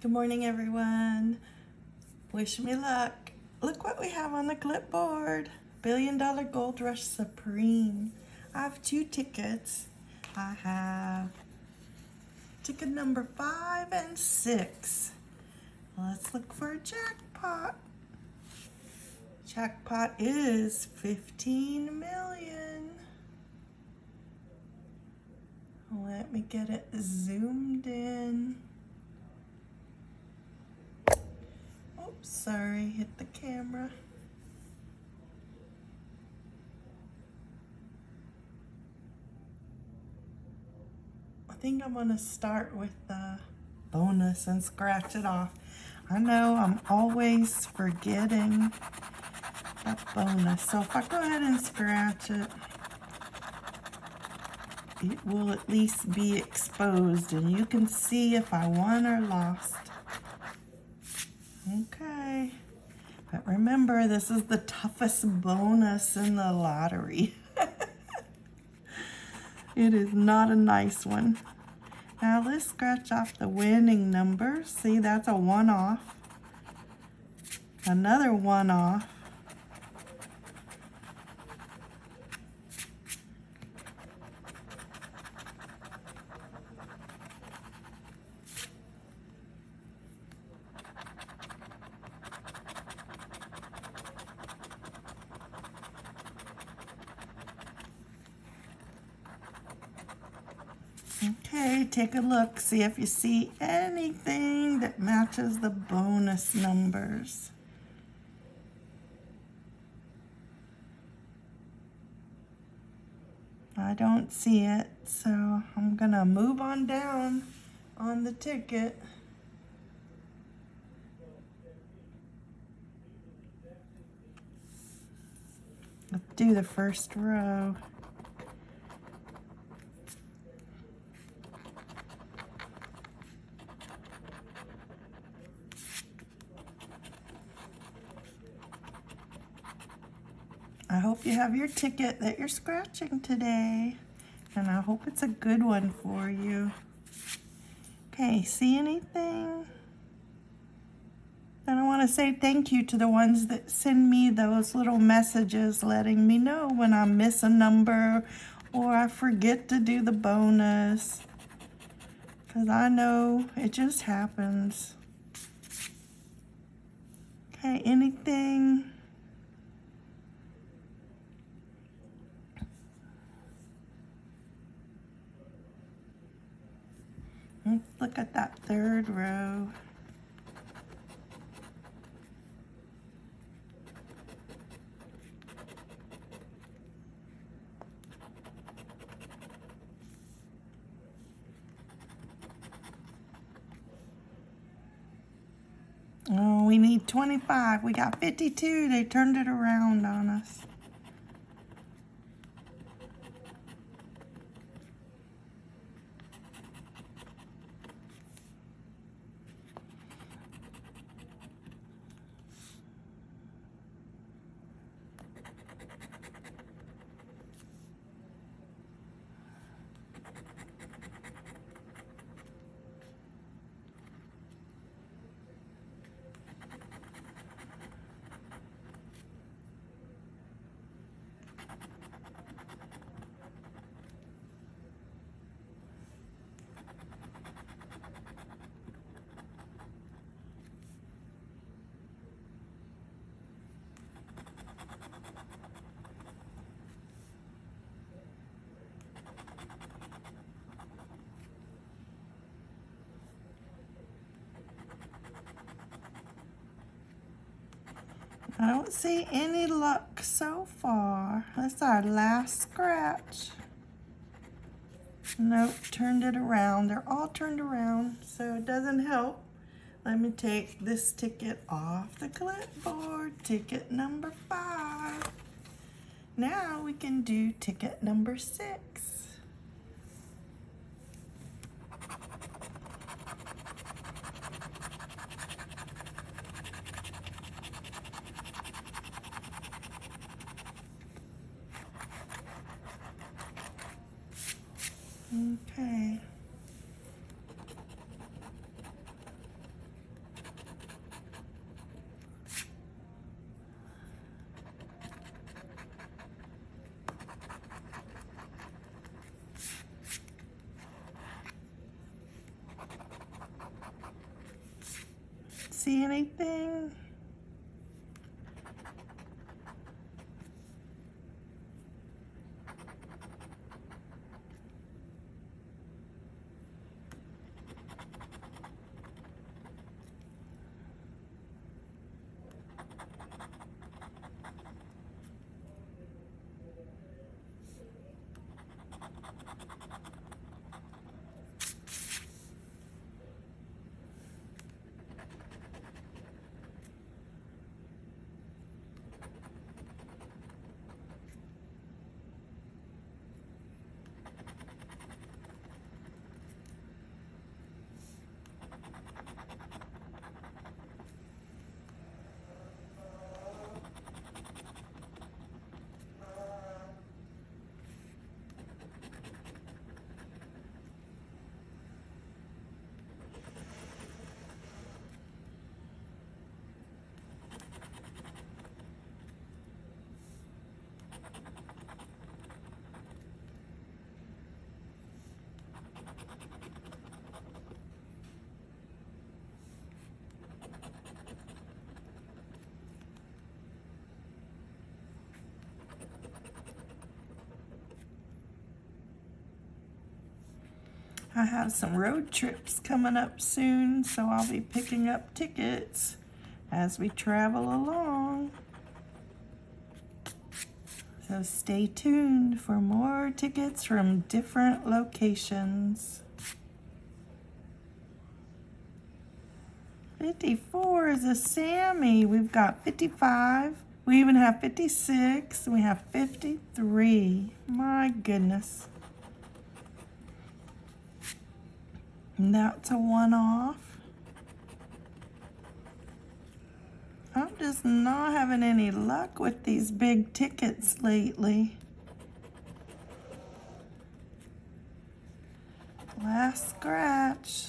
Good morning, everyone. Wish me luck. Look what we have on the clipboard. Billion Dollar Gold Rush Supreme. I have two tickets. I have ticket number five and six. Let's look for a jackpot. Jackpot is 15 million. Let me get it zoomed in. Oops, sorry, hit the camera. I think I'm gonna start with the bonus and scratch it off. I know I'm always forgetting that bonus. So if I go ahead and scratch it, it will at least be exposed and you can see if I won or lost. Okay. But remember, this is the toughest bonus in the lottery. it is not a nice one. Now let's scratch off the winning number. See, that's a one off. Another one Okay, take a look, see if you see anything that matches the bonus numbers. I don't see it, so I'm gonna move on down on the ticket. Let's do the first row. I hope you have your ticket that you're scratching today. And I hope it's a good one for you. Okay, see anything? And I want to say thank you to the ones that send me those little messages letting me know when I miss a number or I forget to do the bonus. Because I know it just happens. Okay, anything? Mm, look at that third row. Oh, we need 25. We got 52. They turned it around on us. I don't see any luck so far. That's our last scratch. Nope, turned it around. They're all turned around, so it doesn't help. Let me take this ticket off the clipboard. Ticket number five. Now we can do ticket number six. Okay. See anything? I have some road trips coming up soon, so I'll be picking up tickets as we travel along. So stay tuned for more tickets from different locations. 54 is a Sammy. We've got 55. We even have 56. We have 53. My goodness. That's a one-off. I'm just not having any luck with these big tickets lately. Last scratch.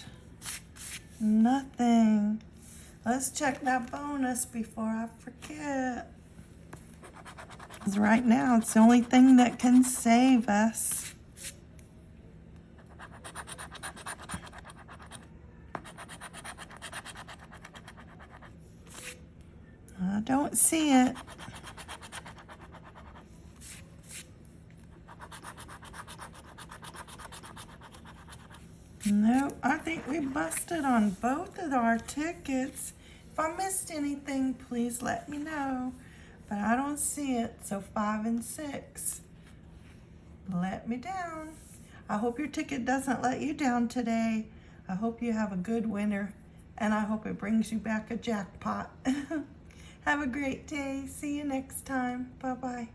Nothing. Let's check that bonus before I forget. Because right now, it's the only thing that can save us. I don't see it. No, I think we busted on both of our tickets. If I missed anything, please let me know. But I don't see it, so five and six. Let me down. I hope your ticket doesn't let you down today. I hope you have a good winter, and I hope it brings you back a jackpot. Have a great day. See you next time. Bye-bye.